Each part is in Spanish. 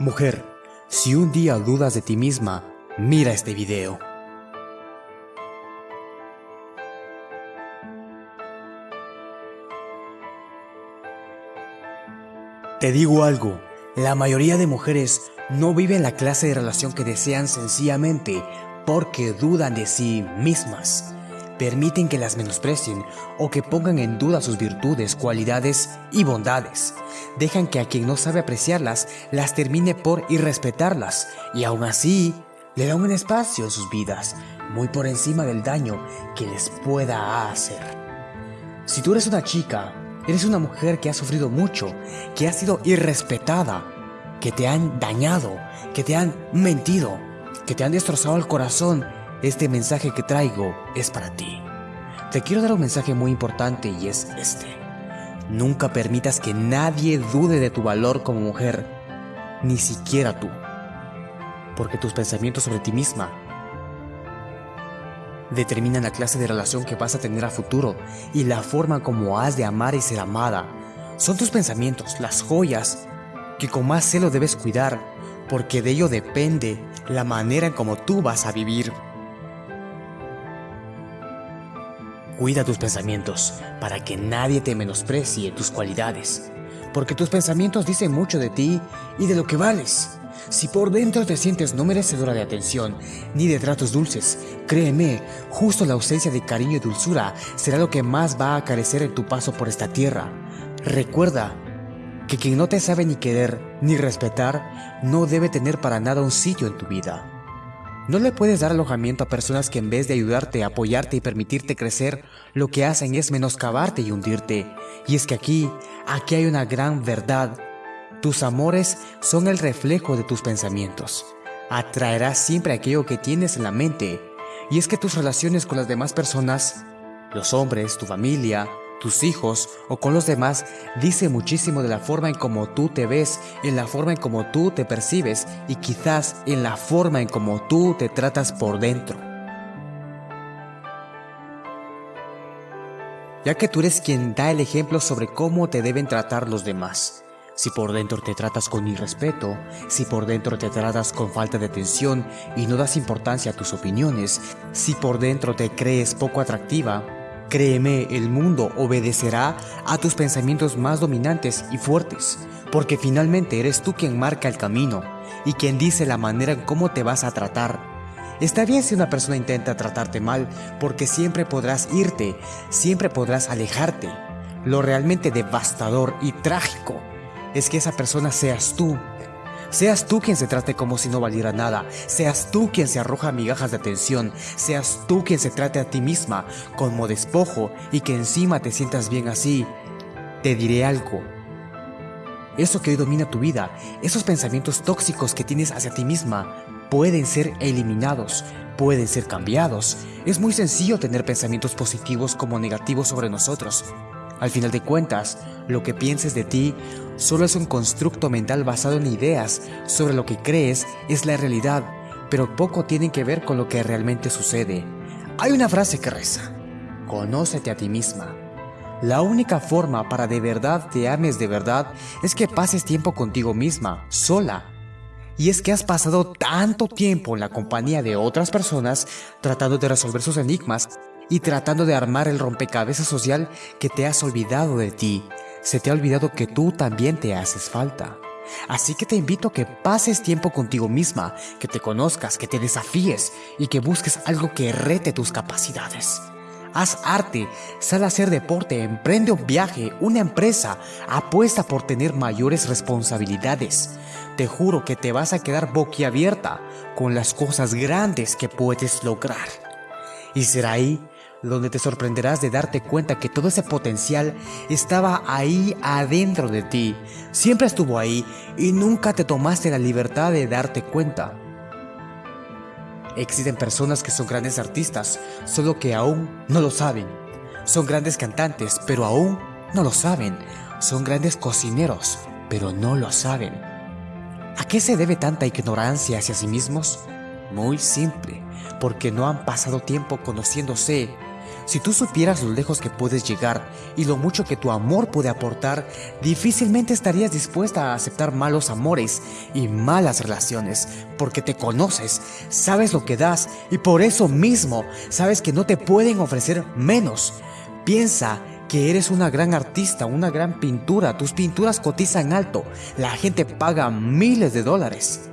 Mujer, si un día dudas de ti misma, mira este video. Te digo algo, la mayoría de mujeres no viven la clase de relación que desean sencillamente porque dudan de sí mismas. Permiten que las menosprecien o que pongan en duda sus virtudes, cualidades y bondades. Dejan que a quien no sabe apreciarlas las termine por irrespetarlas y aún así le dan un espacio en sus vidas muy por encima del daño que les pueda hacer. Si tú eres una chica, eres una mujer que ha sufrido mucho, que ha sido irrespetada, que te han dañado, que te han mentido, que te han destrozado el corazón, este mensaje que traigo es para ti. Te quiero dar un mensaje muy importante y es este. Nunca permitas que nadie dude de tu valor como mujer, ni siquiera tú. Porque tus pensamientos sobre ti misma determinan la clase de relación que vas a tener a futuro y la forma como has de amar y ser amada. Son tus pensamientos, las joyas, que con más celo debes cuidar, porque de ello depende la manera en cómo tú vas a vivir. Cuida tus pensamientos para que nadie te menosprecie tus cualidades, porque tus pensamientos dicen mucho de ti y de lo que vales. Si por dentro te sientes no merecedora de atención ni de tratos dulces, créeme, justo la ausencia de cariño y dulzura será lo que más va a carecer en tu paso por esta tierra. Recuerda que quien no te sabe ni querer ni respetar no debe tener para nada un sitio en tu vida. No le puedes dar alojamiento a personas que en vez de ayudarte, apoyarte y permitirte crecer, lo que hacen es menoscabarte y hundirte. Y es que aquí, aquí hay una gran verdad. Tus amores son el reflejo de tus pensamientos. Atraerás siempre aquello que tienes en la mente. Y es que tus relaciones con las demás personas, los hombres, tu familia, tus hijos o con los demás dice muchísimo de la forma en cómo tú te ves, en la forma en cómo tú te percibes y quizás en la forma en cómo tú te tratas por dentro. Ya que tú eres quien da el ejemplo sobre cómo te deben tratar los demás. Si por dentro te tratas con irrespeto, si por dentro te tratas con falta de atención y no das importancia a tus opiniones, si por dentro te crees poco atractiva, Créeme, el mundo obedecerá a tus pensamientos más dominantes y fuertes, porque finalmente eres tú quien marca el camino y quien dice la manera en cómo te vas a tratar. Está bien si una persona intenta tratarte mal, porque siempre podrás irte, siempre podrás alejarte. Lo realmente devastador y trágico es que esa persona seas tú Seas tú quien se trate como si no valiera nada, seas tú quien se arroja migajas de atención, seas tú quien se trate a ti misma como despojo y que encima te sientas bien así. Te diré algo. Eso que hoy domina tu vida, esos pensamientos tóxicos que tienes hacia ti misma, pueden ser eliminados, pueden ser cambiados. Es muy sencillo tener pensamientos positivos como negativos sobre nosotros. Al final de cuentas, lo que pienses de ti solo es un constructo mental basado en ideas sobre lo que crees es la realidad, pero poco tiene que ver con lo que realmente sucede. Hay una frase que reza, conócete a ti misma. La única forma para de verdad te ames de verdad es que pases tiempo contigo misma, sola. Y es que has pasado tanto tiempo en la compañía de otras personas tratando de resolver sus enigmas y tratando de armar el rompecabezas social que te has olvidado de ti. Se te ha olvidado que tú también te haces falta. Así que te invito a que pases tiempo contigo misma, que te conozcas, que te desafíes y que busques algo que rete tus capacidades. Haz arte, sal a hacer deporte, emprende un viaje, una empresa, apuesta por tener mayores responsabilidades. Te juro que te vas a quedar boquiabierta con las cosas grandes que puedes lograr. Y será ahí donde te sorprenderás de darte cuenta que todo ese potencial estaba ahí adentro de ti. Siempre estuvo ahí y nunca te tomaste la libertad de darte cuenta. Existen personas que son grandes artistas, solo que aún no lo saben. Son grandes cantantes, pero aún no lo saben. Son grandes cocineros, pero no lo saben. ¿A qué se debe tanta ignorancia hacia sí mismos? Muy simple, porque no han pasado tiempo conociéndose Si tú supieras lo lejos que puedes llegar y lo mucho que tu amor puede aportar, difícilmente estarías dispuesta a aceptar malos amores y malas relaciones, porque te conoces, sabes lo que das y por eso mismo sabes que no te pueden ofrecer menos. Piensa que eres una gran artista, una gran pintura, tus pinturas cotizan alto, la gente paga miles de dólares.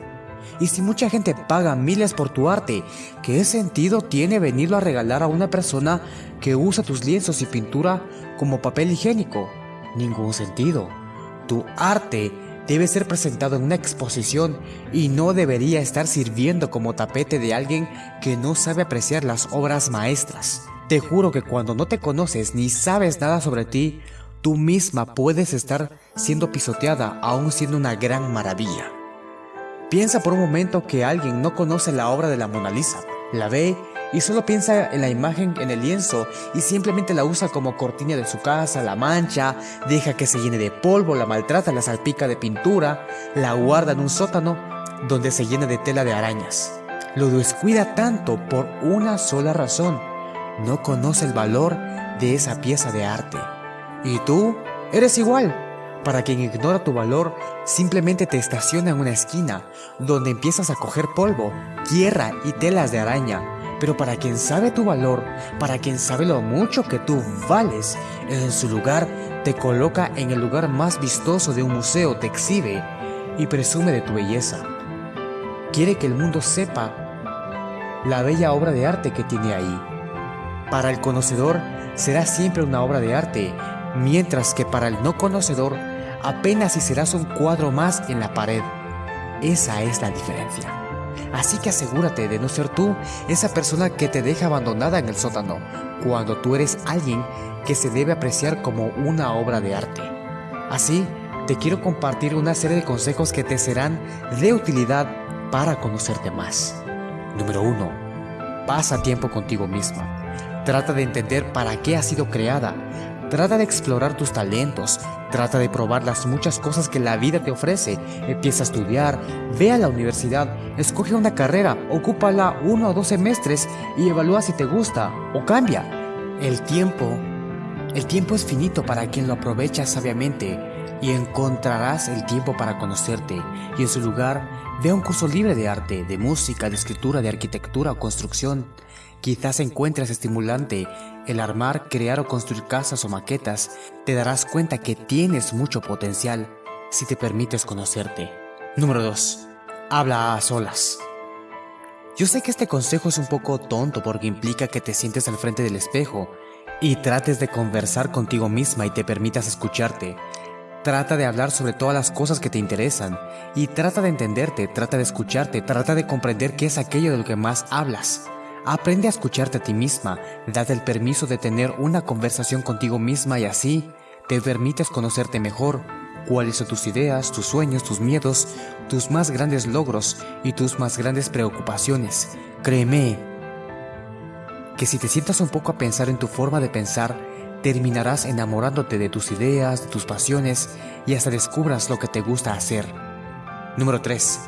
Y si mucha gente paga miles por tu arte, ¿qué sentido tiene venirlo a regalar a una persona que usa tus lienzos y pintura como papel higiénico? Ningún sentido. Tu arte debe ser presentado en una exposición y no debería estar sirviendo como tapete de alguien que no sabe apreciar las obras maestras. Te juro que cuando no te conoces ni sabes nada sobre ti, tú misma puedes estar siendo pisoteada aún siendo una gran maravilla. Piensa por un momento que alguien no conoce la obra de la Mona Lisa, la ve y solo piensa en la imagen en el lienzo y simplemente la usa como cortina de su casa, la mancha, deja que se llene de polvo, la maltrata, la salpica de pintura, la guarda en un sótano donde se llena de tela de arañas. Lo descuida tanto por una sola razón, no conoce el valor de esa pieza de arte. Y tú eres igual. Para quien ignora tu valor, simplemente te estaciona en una esquina, donde empiezas a coger polvo, tierra y telas de araña. Pero para quien sabe tu valor, para quien sabe lo mucho que tú vales, en su lugar te coloca en el lugar más vistoso de un museo, te exhibe y presume de tu belleza. Quiere que el mundo sepa la bella obra de arte que tiene ahí. Para el conocedor será siempre una obra de arte, mientras que para el no conocedor apenas si serás un cuadro más en la pared. Esa es la diferencia. Así que asegúrate de no ser tú esa persona que te deja abandonada en el sótano, cuando tú eres alguien que se debe apreciar como una obra de arte. Así, te quiero compartir una serie de consejos que te serán de utilidad para conocerte más. Número 1. Pasa tiempo contigo misma. Trata de entender para qué has sido creada, Trata de explorar tus talentos, trata de probar las muchas cosas que la vida te ofrece. Empieza a estudiar, ve a la universidad, escoge una carrera, ocúpala uno o dos semestres y evalúa si te gusta o cambia. El tiempo, el tiempo es finito para quien lo aprovecha sabiamente y encontrarás el tiempo para conocerte y en su lugar ve un curso libre de arte, de música, de escritura, de arquitectura o construcción. Quizás encuentres estimulante el armar, crear o construir casas o maquetas. Te darás cuenta que tienes mucho potencial si te permites conocerte. Número 2. Habla a solas. Yo sé que este consejo es un poco tonto porque implica que te sientes al frente del espejo y trates de conversar contigo misma y te permitas escucharte. Trata de hablar sobre todas las cosas que te interesan y trata de entenderte, trata de escucharte, trata de comprender qué es aquello de lo que más hablas. Aprende a escucharte a ti misma, date el permiso de tener una conversación contigo misma y así te permites conocerte mejor, cuáles son tus ideas, tus sueños, tus miedos, tus más grandes logros y tus más grandes preocupaciones. Créeme que si te sientas un poco a pensar en tu forma de pensar, terminarás enamorándote de tus ideas, de tus pasiones y hasta descubras lo que te gusta hacer. Número 3.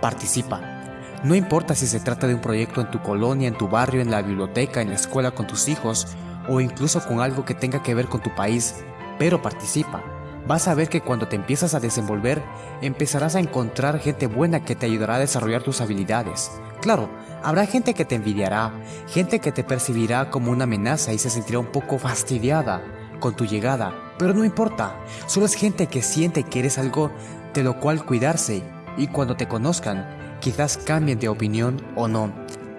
Participa. No importa si se trata de un proyecto en tu colonia, en tu barrio, en la biblioteca, en la escuela con tus hijos o incluso con algo que tenga que ver con tu país, pero participa. Vas a ver que cuando te empiezas a desenvolver, empezarás a encontrar gente buena que te ayudará a desarrollar tus habilidades. Claro, habrá gente que te envidiará, gente que te percibirá como una amenaza y se sentirá un poco fastidiada con tu llegada, pero no importa, solo es gente que siente que eres algo de lo cual cuidarse y cuando te conozcan, Quizás cambien de opinión o no.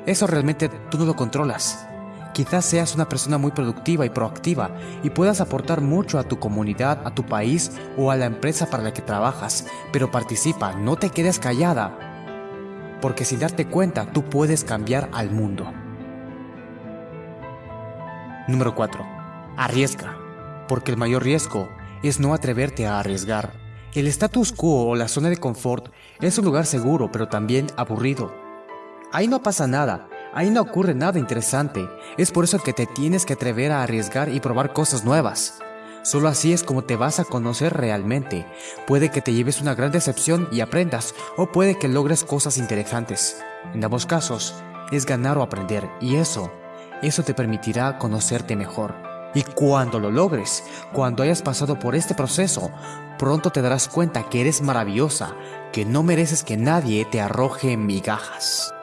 Eso realmente tú no lo controlas. Quizás seas una persona muy productiva y proactiva y puedas aportar mucho a tu comunidad, a tu país o a la empresa para la que trabajas, pero participa, no te quedes callada, porque sin darte cuenta tú puedes cambiar al mundo. Número 4. Arriesga, porque el mayor riesgo es no atreverte a arriesgar. El status quo o la zona de confort es un lugar seguro pero también aburrido. Ahí no pasa nada, ahí no ocurre nada interesante, es por eso que te tienes que atrever a arriesgar y probar cosas nuevas. Solo así es como te vas a conocer realmente. Puede que te lleves una gran decepción y aprendas, o puede que logres cosas interesantes. En ambos casos, es ganar o aprender, y eso Eso te permitirá conocerte mejor. Y cuando lo logres, cuando hayas pasado por este proceso, pronto te darás cuenta que eres maravillosa, que no mereces que nadie te arroje migajas.